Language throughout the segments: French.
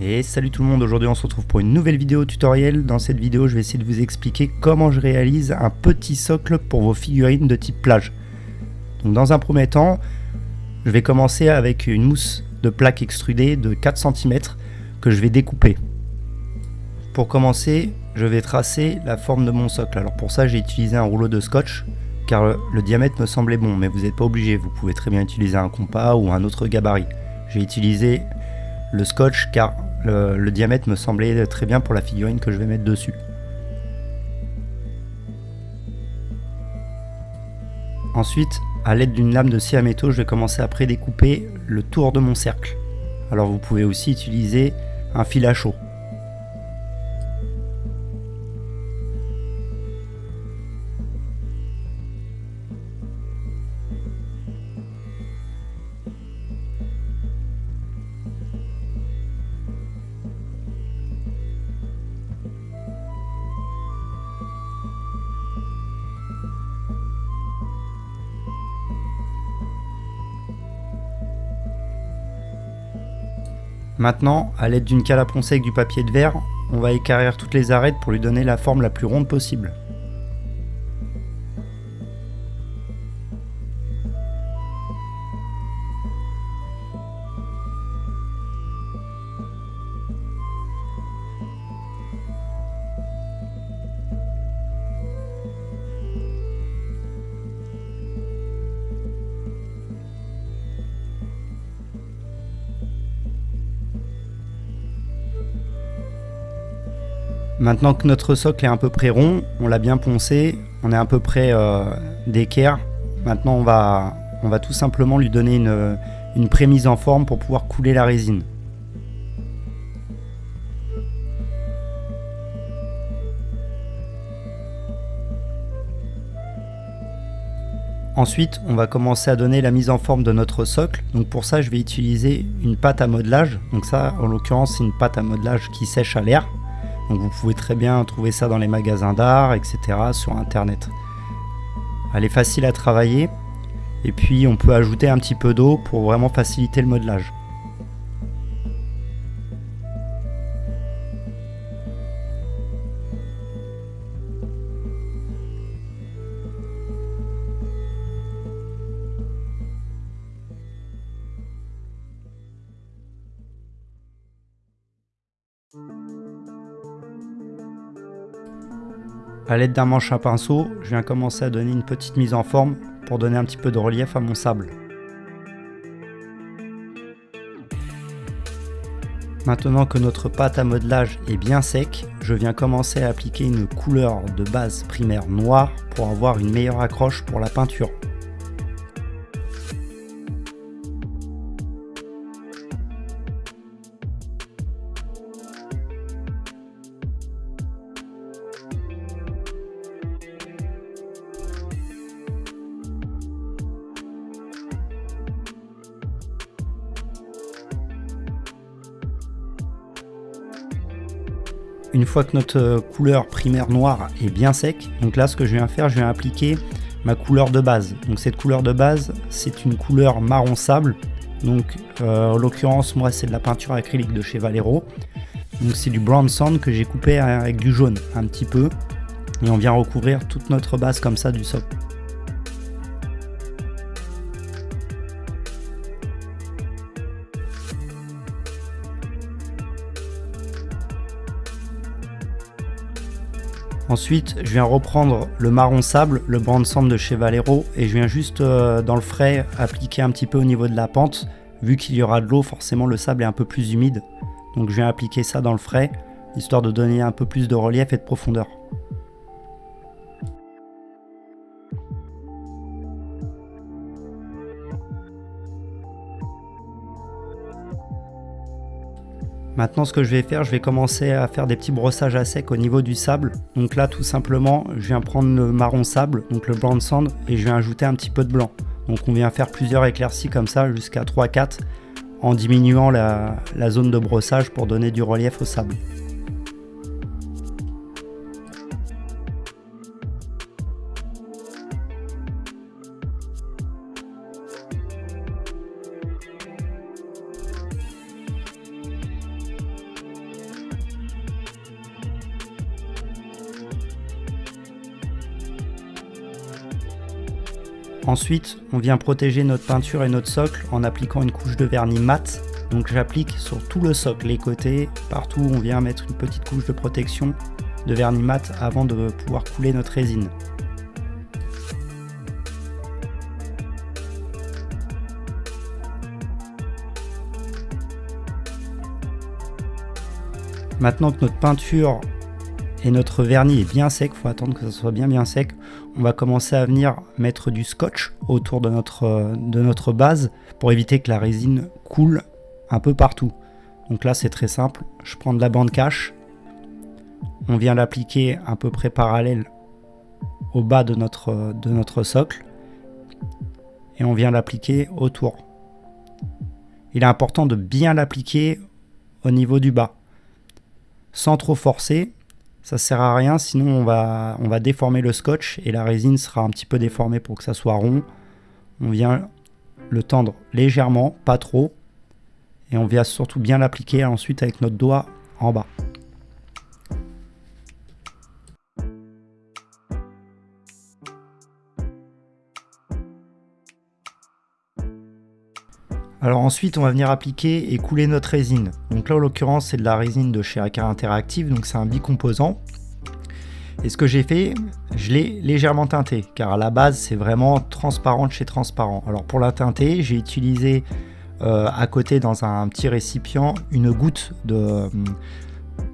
Et salut tout le monde, aujourd'hui on se retrouve pour une nouvelle vidéo tutoriel. Dans cette vidéo je vais essayer de vous expliquer comment je réalise un petit socle pour vos figurines de type plage. Dans un premier temps, je vais commencer avec une mousse de plaque extrudée de 4 cm que je vais découper. Pour commencer, je vais tracer la forme de mon socle. Alors pour ça j'ai utilisé un rouleau de scotch car le diamètre me semblait bon, mais vous n'êtes pas obligé, vous pouvez très bien utiliser un compas ou un autre gabarit. J'ai utilisé le scotch car le, diamètre me semblait très bien pour la figurine que je vais mettre dessus. Ensuite, à l'aide d'une lame de scie à métaux, je vais commencer à prédécouper le tour de mon cercle. Alors vous pouvez aussi utiliser un fil à chaud. Maintenant, à l'aide d'une cale à avec du papier de verre, on va écarrir toutes les arêtes pour lui donner la forme la plus ronde possible. Maintenant que notre socle est à peu près rond, on l'a bien poncé, on est à peu près euh, d'équerre. Maintenant on va, on va tout simplement lui donner une, une prémise en forme pour pouvoir couler la résine. Ensuite, on va commencer à donner la mise en forme de notre socle. Donc pour ça, je vais utiliser une pâte à modelage. Donc ça, en l'occurrence, c'est une pâte à modelage qui sèche à l'air. Donc vous pouvez très bien trouver ça dans les magasins d'art, etc. sur internet. Elle est facile à travailler et puis on peut ajouter un petit peu d'eau pour vraiment faciliter le modelage. A l'aide d'un manche à pinceau, je viens commencer à donner une petite mise en forme pour donner un petit peu de relief à mon sable. Maintenant que notre pâte à modelage est bien sec, je viens commencer à appliquer une couleur de base primaire noire pour avoir une meilleure accroche pour la peinture. Une fois que notre euh, couleur primaire noire est bien sec, donc là ce que je viens faire, je viens appliquer ma couleur de base. Donc cette couleur de base, c'est une couleur marron sable. Donc euh, en l'occurrence, moi c'est de la peinture acrylique de chez Valero. Donc c'est du brown sand que j'ai coupé avec du jaune un petit peu. Et on vient recouvrir toute notre base comme ça du socle. Ensuite, je viens reprendre le marron sable, le brand sand de chez Valero, et je viens juste euh, dans le frais appliquer un petit peu au niveau de la pente. Vu qu'il y aura de l'eau, forcément le sable est un peu plus humide. Donc je viens appliquer ça dans le frais, histoire de donner un peu plus de relief et de profondeur. Maintenant ce que je vais faire, je vais commencer à faire des petits brossages à sec au niveau du sable. Donc là tout simplement, je viens prendre le marron sable, donc le brown sand, et je viens ajouter un petit peu de blanc. Donc on vient faire plusieurs éclaircies comme ça jusqu'à 3-4 en diminuant la zone de brossage pour donner du relief au sable. Ensuite, on vient protéger notre peinture et notre socle en appliquant une couche de vernis mat. Donc j'applique sur tout le socle, les côtés, partout on vient mettre une petite couche de protection de vernis mat avant de pouvoir couler notre résine. Maintenant que notre peinture et notre vernis est bien sec, il faut attendre que ça soit bien bien sec, on va commencer à venir mettre du scotch autour de notre, de notre base pour éviter que la résine coule un peu partout. Donc là c'est très simple, je prends de la bande cache, on vient l'appliquer à peu près parallèle au bas de notre socle et on vient l'appliquer autour. Il est important de bien l'appliquer au niveau du bas sans trop forcer. Ça sert à rien, sinon on va, on va déformer le scotch et la résine sera un petit peu déformée pour que ça soit rond. On vient le tendre légèrement, pas trop. Et on vient surtout bien l'appliquer ensuite avec notre doigt en bas. Alors ensuite, on va venir appliquer et couler notre résine. Donc là, en l'occurrence, c'est de la résine de chez Acar Interactive, donc c'est un bicomposant. Et ce que j'ai fait, je l'ai légèrement teinté, car à la base, c'est vraiment transparent de chez transparent. Alors pour la teinter, j'ai utilisé euh, à côté, dans un petit récipient, une goutte de,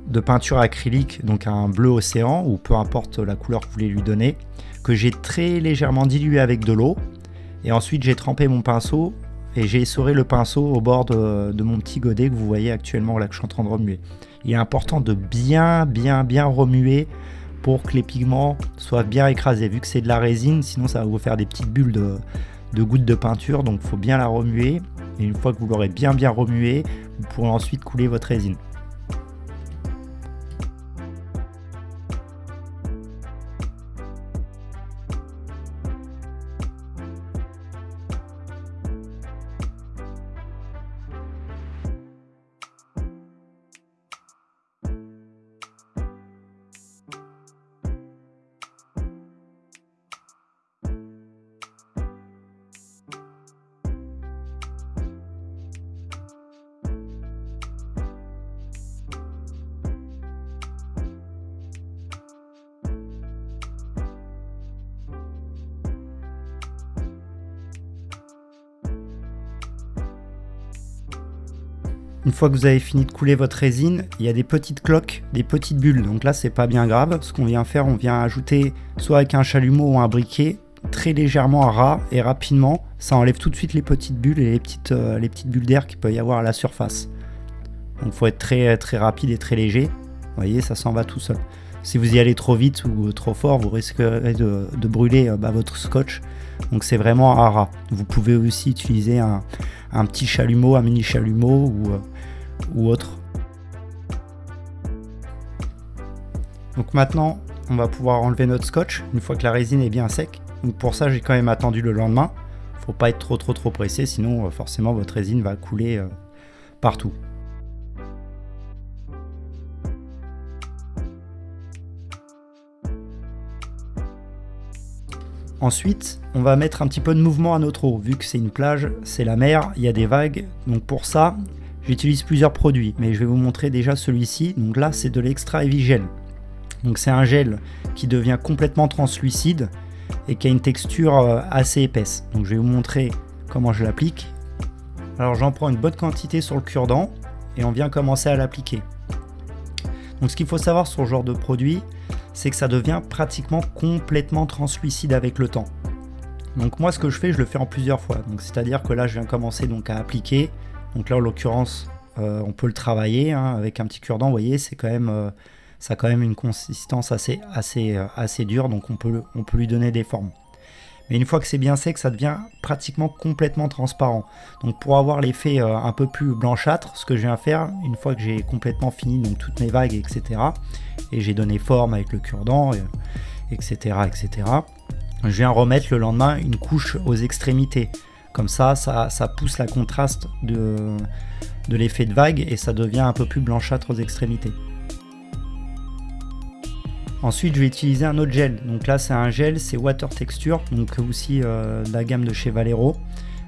de peinture acrylique, donc un bleu océan, ou peu importe la couleur que vous voulez lui donner, que j'ai très légèrement dilué avec de l'eau. Et ensuite, j'ai trempé mon pinceau et j'ai essoré le pinceau au bord de, mon petit godet que vous voyez actuellement là que je suis en train de remuer. Il est important de bien bien bien remuer pour que les pigments soient bien écrasés. Vu que c'est de la résine, sinon ça va vous faire des petites bulles de, gouttes de peinture, donc il faut bien la remuer. Et une fois que vous l'aurez bien bien remué, vous pourrez ensuite couler votre résine. Une fois que vous avez fini de couler votre résine, il y a des petites cloques, des petites bulles. Donc là, c'est pas bien grave. Ce qu'on vient faire, on vient ajouter soit avec un chalumeau ou un briquet, très légèrement à ras et rapidement. Ça enlève tout de suite les petites bulles et les petites, euh, bulles d'air qu'il peut y avoir à la surface. Donc il faut être très, très rapide et très léger. Vous voyez, ça s'en va tout seul. Si vous y allez trop vite ou trop fort, vous risquerez de, brûler euh, bah, votre scotch. Donc c'est vraiment à ras. Vous pouvez aussi utiliser un, un petit chalumeau, un mini chalumeau ou, euh, ou autre. Donc maintenant, on va pouvoir enlever notre scotch une fois que la résine est bien sec. Donc pour ça, j'ai quand même attendu le lendemain. Faut pas être trop trop trop pressé, sinon euh, forcément votre résine va couler euh, partout. Ensuite, on va mettre un petit peu de mouvement à notre eau. Vu que c'est une plage, c'est la mer, il y a des vagues. Donc pour ça, j'utilise plusieurs produits. Mais je vais vous montrer déjà celui-ci. Donc là, c'est de l'extra heavy gel. Donc c'est un gel qui devient complètement translucide et qui a une texture euh, assez épaisse. Donc je vais vous montrer comment je l'applique. Alors j'en prends une bonne quantité sur le cure-dent et on vient commencer à l'appliquer. Donc ce qu'il faut savoir sur ce genre de produit, c'est que ça devient pratiquement complètement translucide avec le temps. Donc moi ce que je fais, je le fais en plusieurs fois. C'est-à-dire que là je viens commencer donc à appliquer. Donc là en l'occurrence euh, on peut le travailler hein, avec un petit cure-dent. Vous voyez c'est quand même euh, ça a quand même une consistance assez assez euh, assez dure. Donc on peut lui donner des formes. Mais une fois que c'est bien sec, ça devient pratiquement complètement transparent. Donc pour avoir l'effet un peu plus blanchâtre, ce que je viens faire, une fois que j'ai complètement fini donc toutes mes vagues, etc., et j'ai donné forme avec le cure-dent, etc., etc., je viens remettre le lendemain une couche aux extrémités. Comme ça, ça, pousse la contraste de l'effet de vague et ça devient un peu plus blanchâtre aux extrémités. Ensuite, je vais utiliser un autre gel. Donc là, c'est un gel, c'est Water Texture, donc aussi euh, la gamme de chez Valero.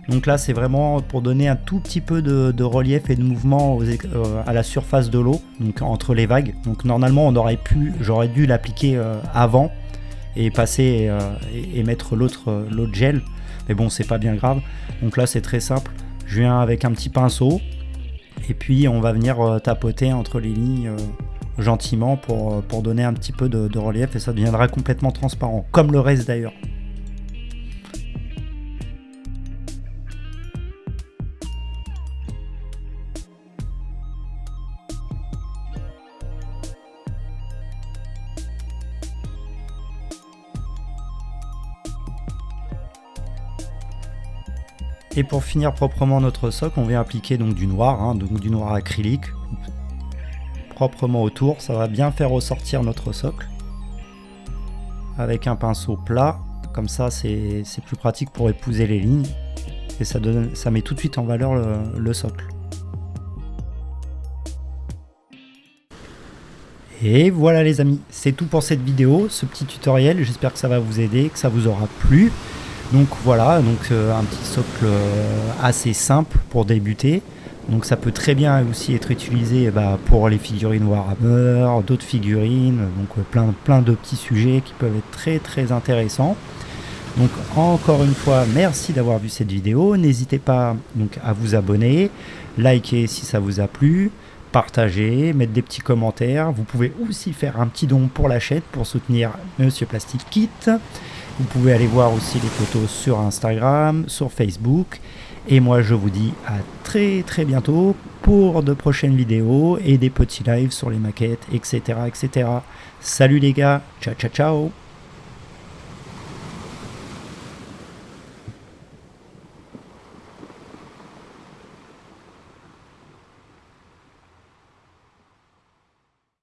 Donc là, c'est vraiment pour donner un tout petit peu de, relief et de mouvement euh, à la surface de l'eau, donc entre les vagues. Donc normalement, on aurait pu, j'aurais dû l'appliquer euh, avant et passer et, mettre l'autre gel. Mais bon, c'est pas bien grave. Donc là, c'est très simple. Je viens avec un petit pinceau et puis on va venir tapoter entre les lignes gentiment pour, euh, pour donner un petit peu de, relief et ça deviendra complètement transparent, comme le reste d'ailleurs. Et pour finir proprement notre socle, on vient appliquer donc du noir, hein, donc du noir acrylique proprement autour. Ça va bien faire ressortir notre socle. Avec un pinceau plat, comme ça c'est plus pratique pour épouser les lignes. Et ça, donne, ça met tout de suite en valeur le, socle. Et voilà les amis, c'est tout pour cette vidéo, ce petit tutoriel. J'espère que ça va vous aider, que ça vous aura plu. Donc voilà, donc euh, un petit socle euh, assez simple pour débuter. Donc ça peut très bien aussi être utilisé bah, pour les figurines Warhammer, d'autres figurines, donc euh, plein, plein de petits sujets qui peuvent être très très intéressants. Donc encore une fois, merci d'avoir vu cette vidéo. N'hésitez pas donc, à vous abonner, liker si ça vous a plu, partager, mettre des petits commentaires. Vous pouvez aussi faire un petit don pour la chaîne pour soutenir Monsieur Plastic Kit. Vous pouvez aller voir aussi les photos sur Instagram, sur Facebook. Et moi je vous dis à très très bientôt pour de prochaines vidéos et des petits lives sur les maquettes, etc. etc. Salut les gars, ciao ciao ciao